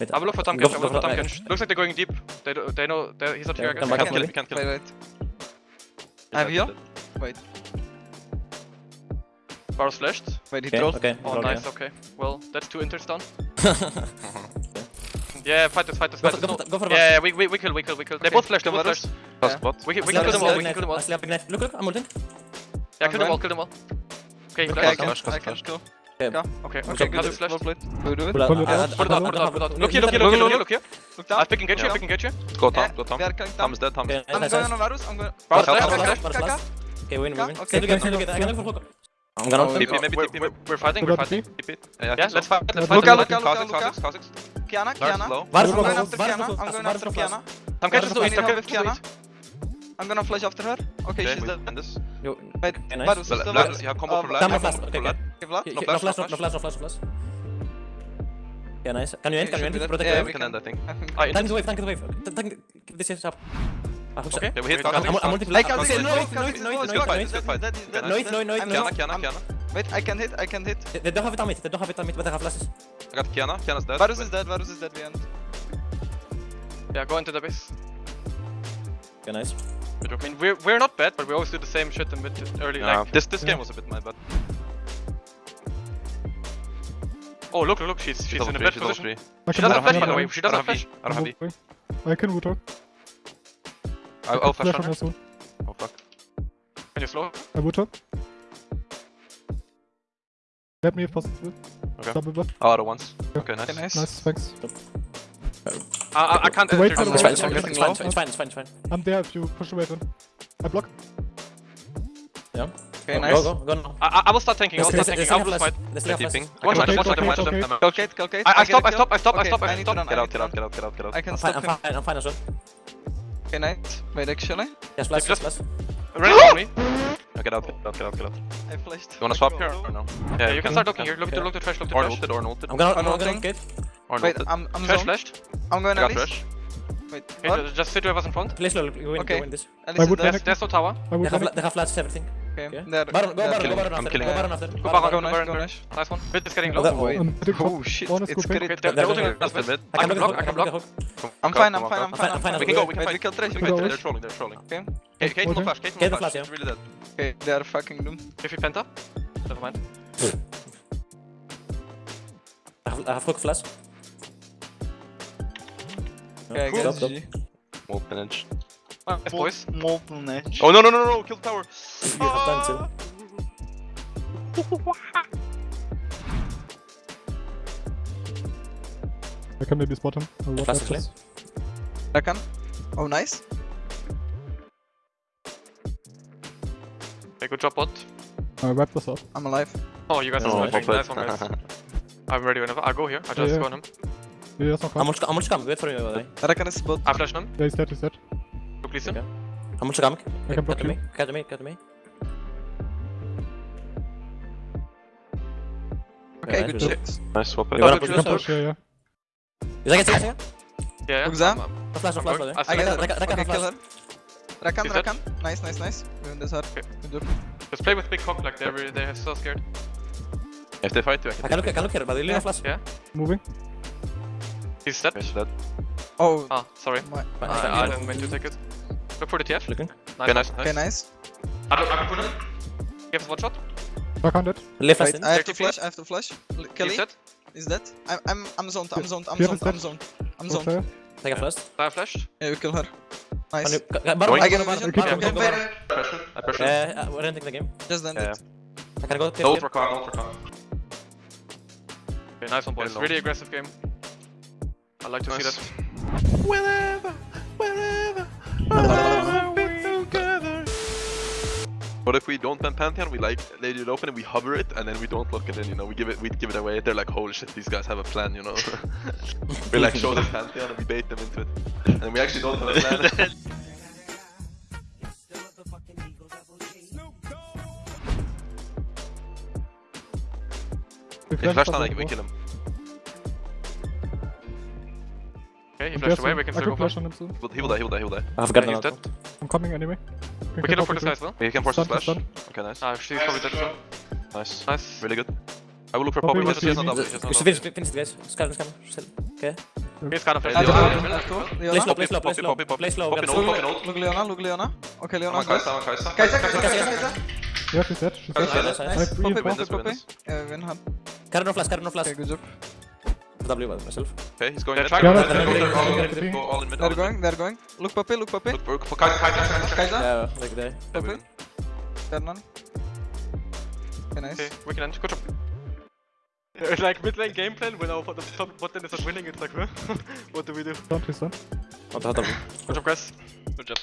Wait, I will look for Tom go I will for- look for Tom. Looks like they're going deep. They do, they know they, he's not here. come guys. back I up, can't kill him. Can't kill him. wait. I have heal. Wait, Barrel slashed. wait, he Okay, trolled. okay. Oh, nice. Okay. Well, that's two inters down. Yeah, fight this, fight this, fight this. go No. for, go for the Yeah, yeah, we, we, we kill, we kill, we kill. They Okay, both flashed, they both Varus. flashed. Yeah. spot. We we I can kill them all, we can kill them all. I still ignite. Look, look, I'm ulting. Yeah, kill them all, kill them all. Okay, he Okay, I flashed. can, flash, I flash, can flash. Kill. Okay. Yeah. Okay, Okay, okay, good. Nasus flashed. Well played. Do we do it? Pull out, Pull it uh, out. Put it out, put it out, put it out. Look here, look here, look here, look here, look here. Look I'm down. picking get you, Yeah. picking get you. Go Tom, Yeah, go Tom. we are coming Tom down. is dead, Tom is Okay, dead. I'm nice, going nice. on Varus. I'm going. Varus Varus, flash, Varus, Varus Varus, Kaka. Varus. Okay, win, win, win. Okay, Stay together, stay okay. together. I can look for Hulk. I'm gonna ult. TP, maybe We're, TP. we're, we're fighting, Pull we're out fighting. TP. TP. Yeah, Yeah, let's fight, let's fight. Luka, let's Luka, fight. Luka, Kha'Zix, Luka. Kha'Zix, Kha'Zix. Qiyana, Qiyana. I'm going after Qiyana. I'm going after Qiyana. last. Tom Varus catches to east, from Tom Qiyana with catches to Qiyana. I'm gonna flash after her. Okay, Okay, she's dead. end this. Yo, Wait, okay, nice. Varus is still let- alive. you have combo for Vlad. Come, no combo flash, for okay, Okay, Vlad. No No flash, flash, no no flash, no flash, no flash. Yeah, nice. Can you end? Can you end? Protect yeah, the we wave. We can end, I think. I Tank the wave, tank the wave. Tank, keep this shit up. Ah, hook. Okay. We hit Wait, I'm, I'm ulting I flash. can Okay, see no, no, no, no, no, it's no, good no, fight, no, it's good fight. That is that No, is no, dead. no, I'm no. down. Qiyana, Qiyana, I'm- Qiyana. Wait, I can hit, I can hit. They, they don't have it on mid. They don't have it on mid, but they have flashes. I got Qiyana. Qiyana's dead. Varus is dead, Varus is dead, we end. Yeah, go into the base. Okay, nice. I mean, we're, we're not bad, but we always do the same shit in mid early, Yeah, like... this this Yeah. game was a bit my bad. Oh, look, look, look, she's, she's in a bad position. She doesn't have don't flash, by the way. V. She I don't doesn't have have flash. V. I don't have V. Moving. I can wood talk. I'll, I'll flash Flash on on her. Oh fuck. Can you slow? I wood talk. Let me if possible. Okay. Double buff. Oh, other ones. Yeah. Okay, nice. Okay, nice. Nice, thanks. I, I, I can't Wait enter for the the It's fine, it's fine, it's fine, it's fine, it's fine, it's fine. I'm there if you push the wave in. I block. Yeah. Okay, Go, nice. Go, go, go now. I, I- I will start tanking, I will start tanking. I will fight. They still have Watch Watch them, them, watch them, watch watch them, them. okay. I'm Kill Kate, kill Kate. I, I stop, a I kill. stop, I stop, I stop, I I stop. Get I out, get out, get out, get out, get out, I can I'm stop fine, I'm fine, I'm fine as well. Okay, nice. Wait, actually. Yes, flash, yes, flash. Ready for me? Yeah, Get out, get out, get out, get out. I flashed. You wanna swap here or no? Yeah, you can start looking here. Look to, look to trash, look to Or trash. ulted, or ulted. I'm gonna, I'm I'm gonna, I'm gonna ulting. gate. Or Wait, ulted. I'm I'm Trash zoned. flashed. I'm going I got Alice. fresh. Wait, Okay, what? ju- just sit with us in front. Play slowly, we win, Okay. we win this. Alice I is would dead. There's, there's no tower. I They would have, have they have flashes, everything. Okay, Yeah. they're- Baron, go they're Baron, go killing. Baron I'm after. killing Go him. Baron after. Go Go back, Baron. go nice, back, go go nice. back. Nice one. Bit is getting Oh, low. that way. Um, I think Oh shit, One is it's good crit. They're, they're ulting That's us the mid. mid. I I can can block block, the I hook, can I can block. block the hook. I'm Go, fine, go, I'm go, fine, go. I'm I'm fine, fine, I'm I'm fine fine. We can go, we Wait, can we fight. kill Trash, we Go kill away. They're Trash. trolling, they're trolling. Okay, Hey, Kate, no Ulting. flash, Kate, no Get the flash. flash, It's really dead. okay, they're fucking doomed. If you penta. Never mind. I have, I have hook flash. Okay, I guess stop. GG. Molten edge. Nice, boys. Molten edge. Oh no, no, no, no, kill the tower. You have done too. I can maybe spot him. I'll watch Flash after. is Rakan. Oh, nice. Okay, good job, bot. I wipe this up. I'm alive. Oh, you guys Oh, are well smashing. Nice one, guys. I'm ready whenever. I'll go here. I just yeah. go on him. Yeah, that's not I'm come. gonna, I'm gonna come. Wait for me, by the way. Rakan is bot. I flash him. Yeah, he's dead, he's dead. Look, listen. Okay. I'm come. I can block Cut you. me, cut me, cut me. Okay, good good. shit. Nice swap. You it. wanna good push You can yourself. yourself? push, yeah, yeah. Is that get second? Yeah, yeah. Look, Zam. I'm- I'm- flash, no flash, by the way. I I get Rakan- her. Rakan- Rakan Okay, flash. kill her. Rakan, Is that- Rakan. Nice, nice, nice. We win this hard. Okay. Good job. just play with big cock like they're really- they're so scared. If they fight you, I I can can look, I can look here, but they Yeah. leave flash. Yeah. Moving. He's dead. finish that. Oh, Ah, sorry. my. Fine, I, ah, I didn't mean to take it. Look for the TF. Looking. Nice. Okay, nice, Okay, nice. nice. I don't, I can put him. Give us one shot. Back on dead. Leave flash Wait. I have to flash, I have to flash. L- Kelly He's dead. is dead. I'm, I'm, I'm zoned, I'm zoned, I'm zoned, I'm zoned. I'm zoned. player. Take a flash. I flashed. Yeah, we kill her. Nice. you- ca- ca- Baron, I get a Baron, vision. Baron, Okay, Baron, okay. Pressure. I pressure. Uh, uh, we're ending the game. Just end Yeah. it. I can go. Don't recon, don't recon. Okay, nice one, boys. Very. Really aggressive game. I like to see that. Wherever, wherever, What if we don't ban Pantheon? We like lay it open and we hover it, and then we don't look at it. You know, we give it, we give it away. They're like, holy shit, these guys have a plan. You know, we like show them Pantheon and we bait them into it, and we actually don't have a plan. We If flash us down, on we kill him. Okay, he wall. flashed away. We can I still go flash for on him soon. But he will die, he will die, he will die. I have got Yeah, he's dead. I'm coming anyway. We can look for this guy guy. as well. He can force a Stunned, flash. Okay, nice. Ah, she's probably dead as well. Nice. Nice. Really good. I will look for Poppy Poppy. was He has not leaving. double. He Finish, double. finish, finish, guys. Scan, scan. Still. Okay. He's kind of Hey, I flashed. have Leona. two, I have two. Play Leona. slow, play slow, play Poppy, slow. poppy, poppy. Play slow. Poppy, get poppy, no. Look Leona, look Leona. Okay, I'm Leona on goes. Kai'Sa, I'm on Kai'Sa. Kai'Sa, Kai'Sa, Kai'Sa, Kai'sa, Kai'sa, Kai'sa. Kai'sa. Yeah, she's dead. She's Nice, dead. nice, Nice. nice. Nice. Poppy, Win, Poppy, win, Poppy. win. Yeah, win hand. Carry no flash, carry no flash. Okay, good job. W by myself. Okay, he's going They're trying Go to- all they're all in trying mid, to- go all in mid, They're going, they're going. Look Poppy, look Poppy. Look, look, Kai'Sa, Kai'Sa, Kai'Sa. Kai'Sa. Yeah, like there. Yeah, we Poppy. win. They're none. Okay, nice. Okay, we can end. Good job. It's like mid lane game plan when our bot bot lane is not winning. It's like, huh? what do we do? Don't, he's done. What the hell? Good job, guys. Good job.